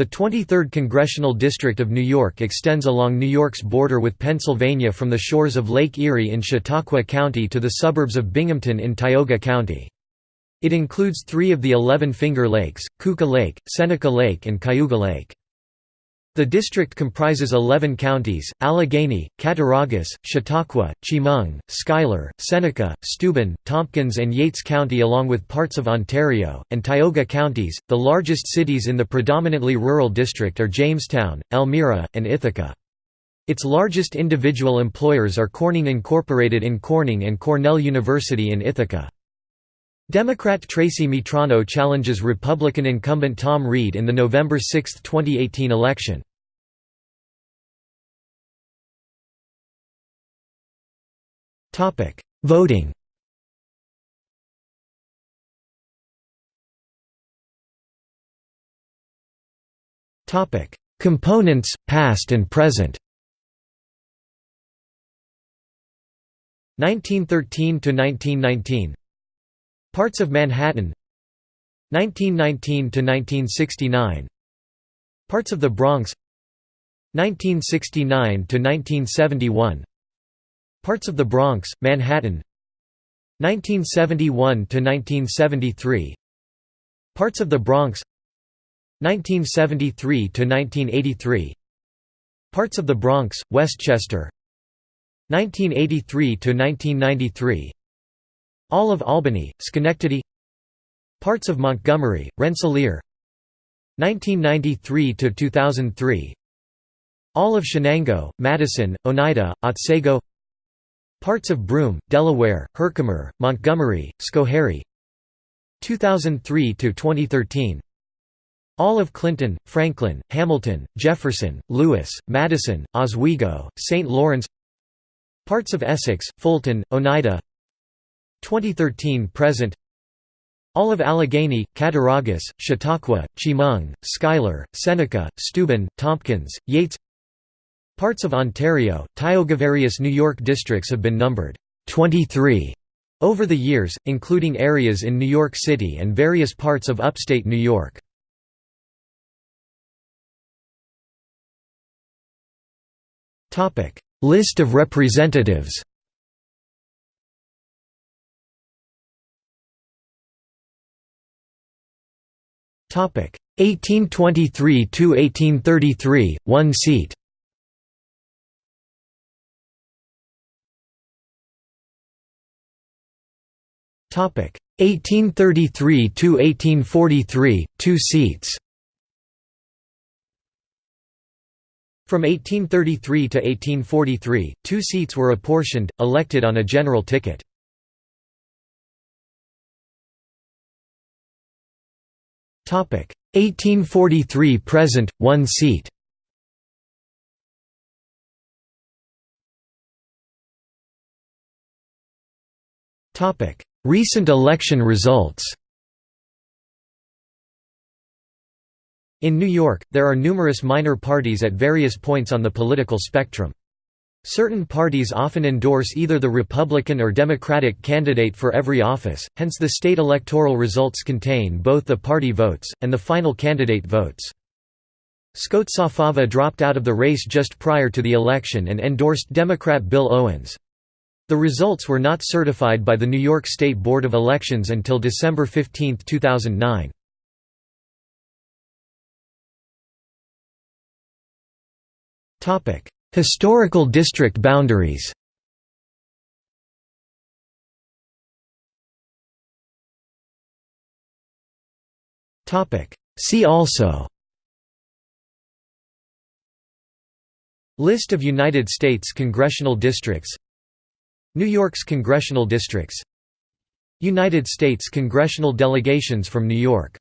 The 23rd Congressional District of New York extends along New York's border with Pennsylvania from the shores of Lake Erie in Chautauqua County to the suburbs of Binghamton in Tioga County. It includes three of the eleven Finger Lakes, Keuka Lake, Seneca Lake and Cayuga Lake. The district comprises 11 counties, Allegany, Cattaraugus, Chautauqua, Chemung, Schuyler, Seneca, Steuben, Tompkins and Yates County along with parts of Ontario, and Tioga counties. The largest cities in the predominantly rural district are Jamestown, Elmira, and Ithaca. Its largest individual employers are Corning Incorporated in Corning and Cornell University in Ithaca. Democrat Tracy Mitrano challenges Republican incumbent Tom Reed in the November 6, 2018 election. Voting. Components, past and present. 1913 to 1919 Parts of Manhattan. 1919 to 1969 Parts of the Bronx. 1969 to 1971 Parts of the Bronx, Manhattan. 1971 to 1973 Parts of the Bronx. 1973 to 1983 Parts of the Bronx, Westchester. 1983 to 1993 all of Albany, Schenectady Parts of Montgomery, Rensselaer 1993–2003 All of Chenango, Madison, Oneida, Otsego Parts of Broome, Delaware, Herkimer, Montgomery, Schoharie 2003–2013 all of Clinton, Franklin, Hamilton, Jefferson, Lewis, Madison, Oswego, St. Lawrence Parts of Essex, Fulton, Oneida 2013 present. All of Allegany, Cattaraugus, Chautauqua, Chemung, Schuyler, Seneca, Steuben, Tompkins, Yates Parts of Ontario, Tioga Various New York districts have been numbered 23 over the years, including areas in New York City and various parts of upstate New York. List of representatives 1823 to 1833, one seat. Topic 1833 to 1843, two seats. From 1833 to 1843, two seats were apportioned, elected on a general ticket. 1843 present, one seat. Recent election results In New York, there are numerous minor parties at various points on the political spectrum. Certain parties often endorse either the Republican or Democratic candidate for every office, hence the state electoral results contain both the party votes, and the final candidate votes. Scozzafava dropped out of the race just prior to the election and endorsed Democrat Bill Owens. The results were not certified by the New York State Board of Elections until December 15, 2009. Topic: Historical district boundaries. See also. List of United States congressional districts. New York's congressional districts. United States congressional delegations from New York